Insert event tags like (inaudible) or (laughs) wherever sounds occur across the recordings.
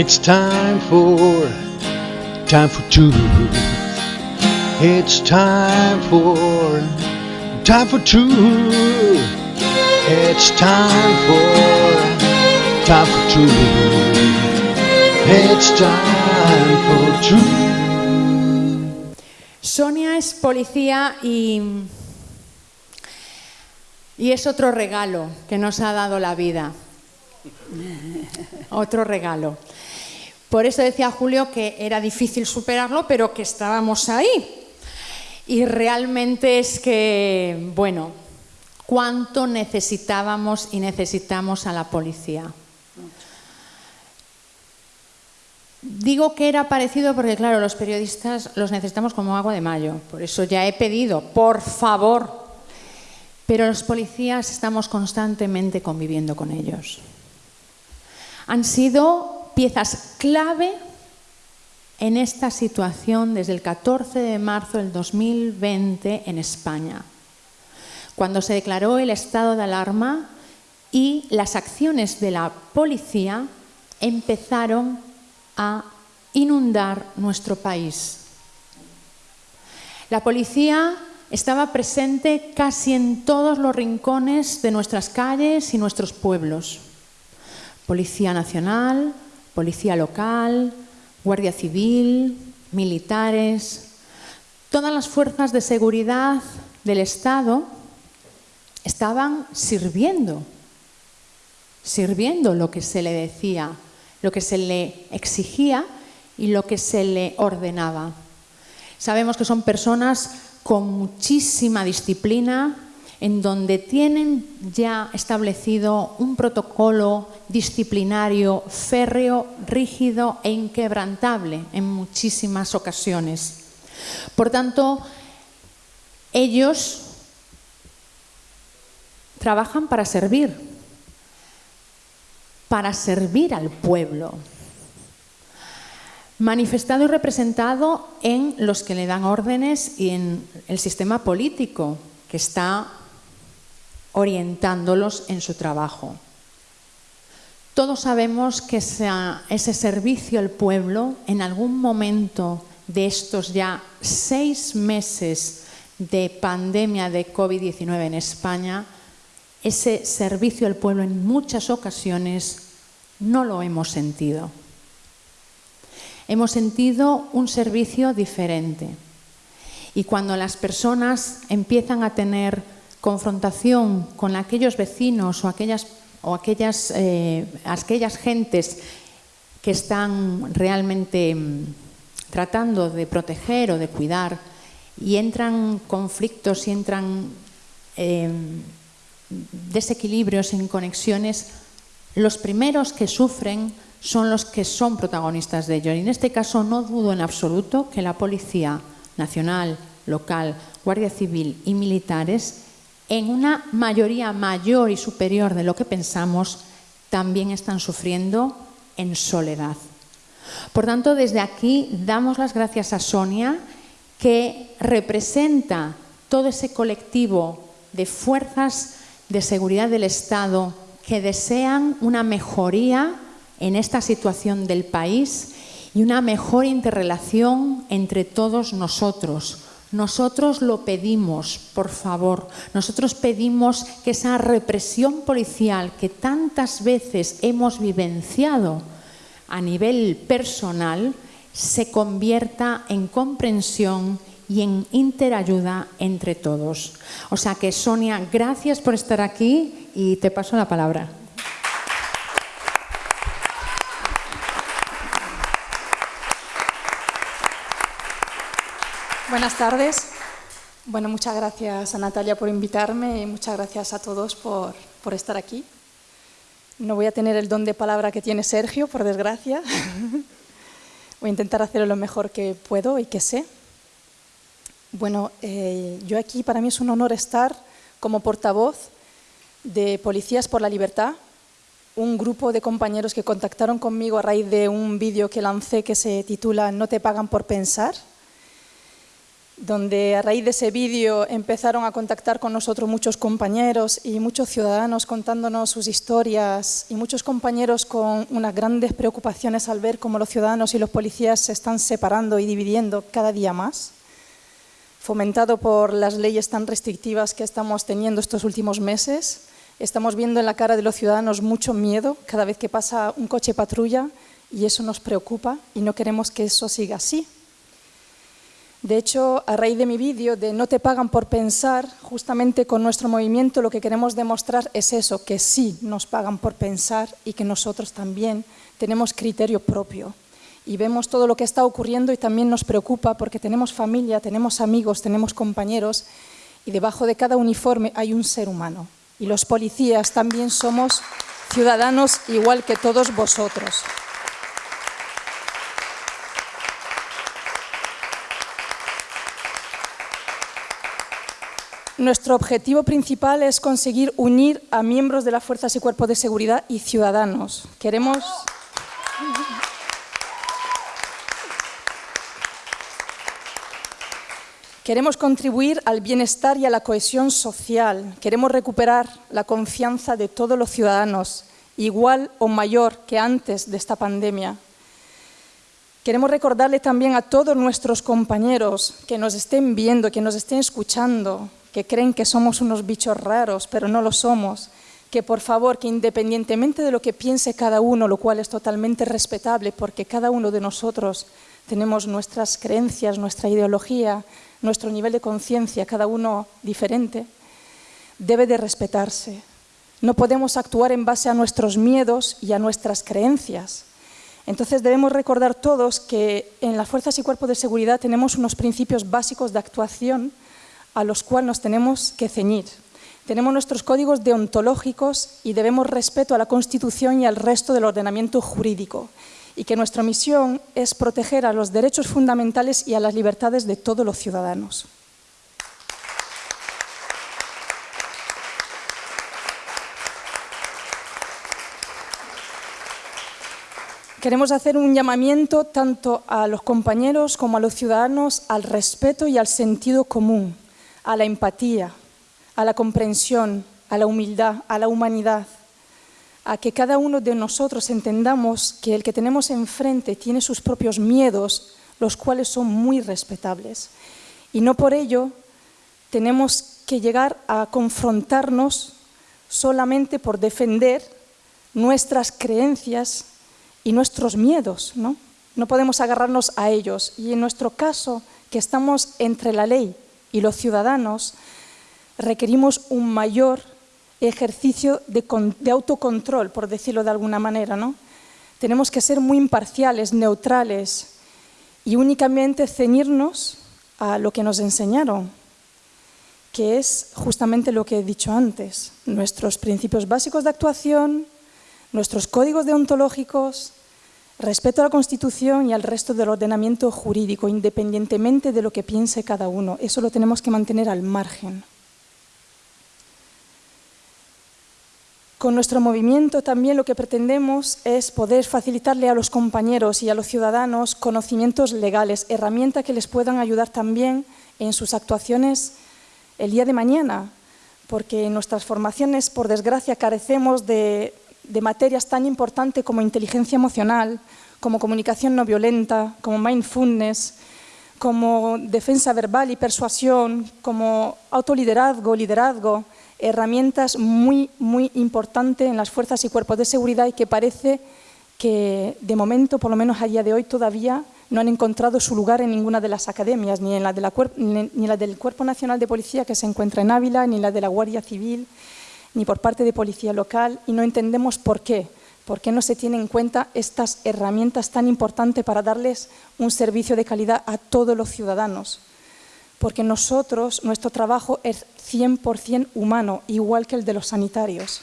It's time for, time for truth. It's time for, time for truth. It's time for, time for truth. It's time for truth. Sonia es policía y, y es otro regalo que nos ha dado la vida. (laughs) Otro regalo. Por eso decía Julio que era difícil superarlo, pero que estábamos ahí. Y realmente es que, bueno, cuánto necesitábamos y necesitamos a la policía. Digo que era parecido porque, claro, los periodistas los necesitamos como agua de mayo. Por eso ya he pedido, por favor. Pero los policías estamos constantemente conviviendo con ellos. Han sido piezas clave en esta situación desde el 14 de marzo del 2020 en España, cuando se declaró el estado de alarma y las acciones de la policía empezaron a inundar nuestro país. La policía estaba presente casi en todos los rincones de nuestras calles y nuestros pueblos. Policía Nacional, Policía Local, Guardia Civil, militares, todas las fuerzas de seguridad del Estado estaban sirviendo, sirviendo lo que se le decía lo que se le exigía y lo que se le ordenaba. Sabemos que son personas con muchísima disciplina, en donde tienen ya establecido un protocolo disciplinario férreo, rígido e inquebrantable en muchísimas ocasiones. Por tanto, ellos trabajan para servir, para servir al pueblo. Manifestado y representado en los que le dan órdenes y en el sistema político que está orientándolos en su trabajo. Todos sabemos que ese servicio al pueblo en algún momento de estos ya seis meses de pandemia de COVID-19 en España ese servicio al pueblo en muchas ocasiones no lo hemos sentido. Hemos sentido un servicio diferente. Y cuando las personas empiezan a tener confrontación con aquellos vecinos o aquellas, o aquellas, eh, aquellas gentes que están realmente mm, tratando de proteger o de cuidar y entran conflictos y entran em, desequilibrios en conexiones, los primeros que sufren son los que son protagonistas de ello. Y en este caso no dudo en absoluto que la Policía Nacional, local, Guardia Civil y militares, en una mayoría mayor y superior de lo que pensamos, también están sufriendo en soledad. Por tanto, desde aquí damos las gracias a Sonia, que representa todo ese colectivo de fuerzas de seguridad del Estado que desean una mejoría en esta situación del país y una mejor interrelación entre todos nosotros. Nosotros lo pedimos, por favor. Nosotros pedimos que esa represión policial que tantas veces hemos vivenciado a nivel personal se convierta en comprensión y en interayuda entre todos. O sea que Sonia, gracias por estar aquí y te paso la palabra. Buenas tardes. Bueno, muchas gracias a Natalia por invitarme y muchas gracias a todos por, por estar aquí. No voy a tener el don de palabra que tiene Sergio, por desgracia. (laughs) Voy a intentar hacerlo lo mejor que puedo y que sé. Bueno, eh, yo aquí para mí es un honor estar como portavoz de Policías por la Libertad, un grupo de compañeros que contactaron conmigo a raíz de un vídeo que lancé que se titula No te pagan por pensar. Donde a raíz de ese vídeo empezaron a contactar con nosotros muchos compañeros y muchos ciudadanos contándonos sus historias y muchos compañeros con unas grandes preocupaciones al ver cómo los ciudadanos y los policías se están separando y dividiendo cada día más, fomentado por las leyes tan restrictivas que estamos teniendo estos últimos meses. Estamos viendo en la cara de los ciudadanos mucho miedo cada vez que pasa un coche patrulla y eso nos preocupa y no queremos que eso siga así. De hecho, a raíz de mi vídeo de No te pagan por pensar, justamente con nuestro movimiento lo que queremos demostrar es eso, que sí nos pagan por pensar y que nosotros también tenemos criterio propio. Y vemos todo lo que está ocurriendo y también nos preocupa porque tenemos familia, tenemos amigos, tenemos compañeros y debajo de cada uniforme hay un ser humano. Y los policías también somos ciudadanos igual que todos vosotros. Nuestro objetivo principal es conseguir unir a miembros de las fuerzas y cuerpos de seguridad y ciudadanos. Queremos... Queremos contribuir al bienestar y a la cohesión social. Queremos recuperar la confianza de todos los ciudadanos, igual o mayor que antes de esta pandemia. Queremos recordarle también a todos nuestros compañeros que nos estén viendo, que nos estén escuchando, que creen que somos unos bichos raros, pero no lo somos, que por favor, que independientemente de lo que piense cada uno, lo cual es totalmente respetable, porque cada uno de nosotros tenemos nuestras creencias, nuestra ideología, nuestro nivel de conciencia, cada uno diferente, debe de respetarse. No podemos actuar en base a nuestros miedos y a nuestras creencias. Entonces debemos recordar todos que en las fuerzas y cuerpos de seguridad tenemos unos principios básicos de actuación a los cuales nos tenemos que ceñir. Tenemos nuestros códigos deontológicos y debemos respeto a la Constitución y al resto del ordenamiento jurídico y que nuestra misión es proteger a los derechos fundamentales y a las libertades de todos los ciudadanos. Queremos hacer un llamamiento tanto a los compañeros como a los ciudadanos al respeto y al sentido común a la empatía, a la comprensión, a la humildad, a la humanidad, a que cada uno de nosotros entendamos que el que tenemos enfrente tiene sus propios miedos, los cuales son muy respetables. Y no por ello tenemos que llegar a confrontarnos solamente por defender nuestras creencias y nuestros miedos. ¿no? no podemos agarrarnos a ellos. Y en nuestro caso, que estamos entre la ley y los ciudadanos requerimos un mayor ejercicio de, autocontrol, por decirlo de alguna manera. ¿no? Tenemos que ser muy imparciales, neutrales y únicamente ceñirnos a lo que nos enseñaron, que es justamente lo que he dicho antes, nuestros principios básicos de actuación, nuestros códigos deontológicos, Respeto a la Constitución y al resto del ordenamiento jurídico, independientemente de lo que piense cada uno. Eso lo tenemos que mantener al margen. Con nuestro movimiento también lo que pretendemos es poder facilitarle a los compañeros y a los ciudadanos conocimientos legales, herramientas que les puedan ayudar también en sus actuaciones el día de mañana, porque en nuestras formaciones, por desgracia, carecemos de de materias tan importantes como inteligencia emocional, como comunicación no violenta, como mindfulness, como defensa verbal y persuasión, como autoliderazgo, liderazgo, herramientas muy, muy importantes en las fuerzas y cuerpos de seguridad y que parece que de momento, por lo menos a día de hoy, todavía no han encontrado su lugar en ninguna de las academias, ni en la, del Cuerpo Nacional de Policía que se encuentra en Ávila, ni la de la Guardia Civil, ni por parte de policía local y no entendemos por qué. ¿Por qué no se tienen en cuenta estas herramientas tan importantes para darles un servicio de calidad a todos los ciudadanos? Porque nosotros, nuestro trabajo es 100% humano, igual que el de los sanitarios.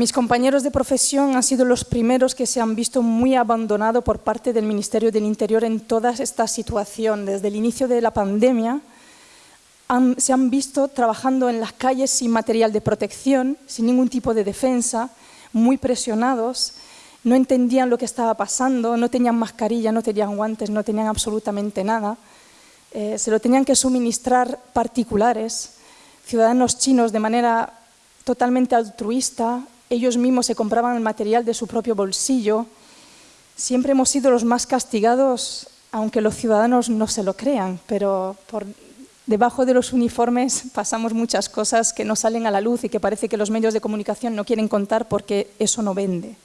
Mis compañeros de profesión han sido los primeros que se han visto muy abandonados por parte del Ministerio del Interior en toda esta situación. Desde el inicio de la pandemia se han visto trabajando en las calles sin material de protección, sin ningún tipo de defensa, muy presionados, no entendían lo que estaba pasando, no tenían mascarilla, no tenían guantes, no tenían absolutamente nada. Eh, se lo tenían que suministrar particulares, ciudadanos chinos de manera totalmente altruista, ellos mismos se compraban el material de su propio bolsillo. Siempre hemos sido los más castigados, aunque los ciudadanos no se lo crean, pero por debajo de los uniformes (laughs) pasamos muchas cosas que no salen a la luz y que parece que los medios de comunicación no quieren contar porque eso no vende.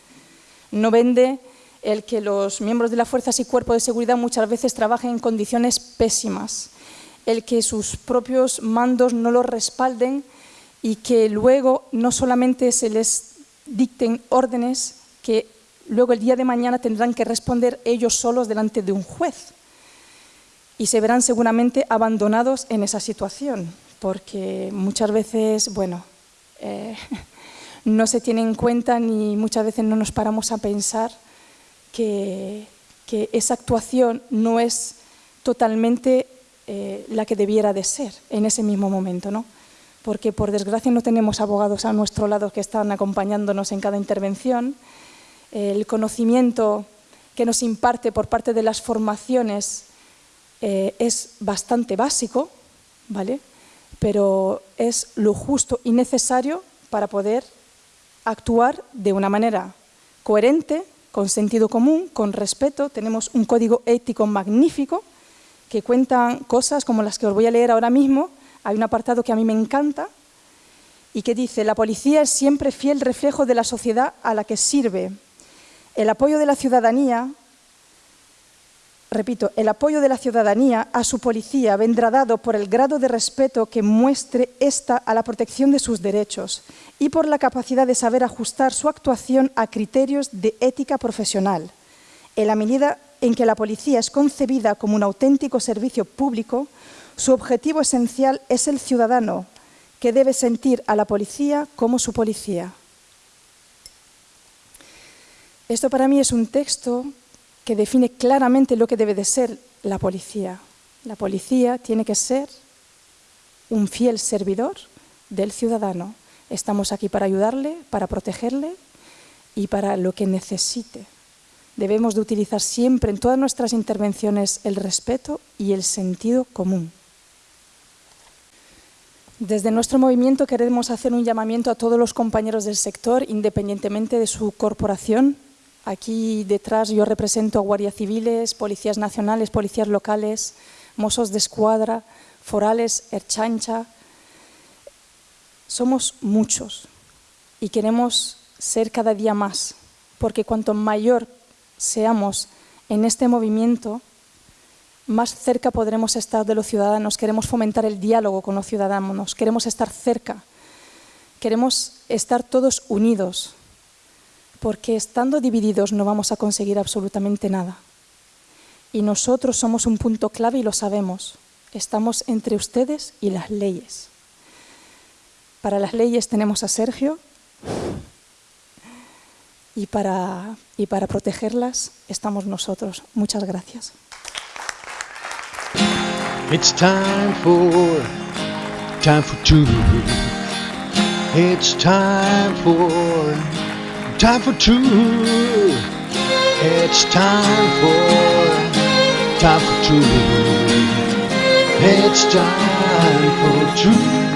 No vende el que los miembros de las fuerzas y cuerpos de seguridad muchas veces trabajen en condiciones pésimas, el que sus propios mandos no los respalden y que luego no solamente se les dicten órdenes que luego el día de mañana tendrán que responder ellos solos delante de un juez. Y se verán seguramente abandonados en esa situación, porque muchas veces, bueno, eh, (laughs) no se tiene en cuenta ni muchas veces no nos paramos a pensar que, esa actuación no es totalmente eh, la que debiera de ser en ese mismo momento, ¿no? Porque por desgracia no tenemos abogados a nuestro lado que están acompañándonos en cada intervención. El conocimiento que nos imparte por parte de las formaciones eh, es bastante básico, ¿vale? pero es lo justo y necesario para poder actuar de una manera coherente, con sentido común, con respeto. Tenemos un código ético magnífico que cuenta cosas como las que os voy a leer ahora mismo, hay un apartado que a mí me encanta y que dice, la policía es siempre fiel reflejo de la sociedad a la que sirve. El apoyo de la ciudadanía, repito, el apoyo de la ciudadanía a su policía vendrá dado por el grado de respeto que muestre ésta a la protección de sus derechos y por la capacidad de saber ajustar su actuación a criterios de ética profesional. En la medida en que la policía es concebida como un auténtico servicio público, su objetivo esencial es el ciudadano, que debe sentir a la policía como su policía. Esto para mí es un texto que define claramente lo que debe de ser la policía. La policía tiene que ser un fiel servidor del ciudadano. Estamos aquí para ayudarle, para protegerle y para lo que necesite. Debemos de utilizar siempre en todas nuestras intervenciones el respeto y el sentido común. Desde nuestro movimiento queremos hacer un llamamiento a todos los compañeros del sector, independientemente de su corporación. Aquí detrás yo represento a guardias civiles, policías nacionales, policías locales, mozos de escuadra, forales, erchancha. Somos muchos y queremos ser cada día más, porque cuanto mayor seamos en este movimiento, más cerca podremos estar de los ciudadanos, queremos fomentar el diálogo con los ciudadanos, queremos estar cerca, queremos estar todos unidos, porque estando divididos no vamos a conseguir absolutamente nada. Y nosotros somos un punto clave y lo sabemos, estamos entre ustedes y las leyes. Para las leyes tenemos a Sergio y para, protegerlas estamos nosotros. Muchas gracias. It's time for, time for two. It's time for, time for two. It's time for, time for two. It's time for two.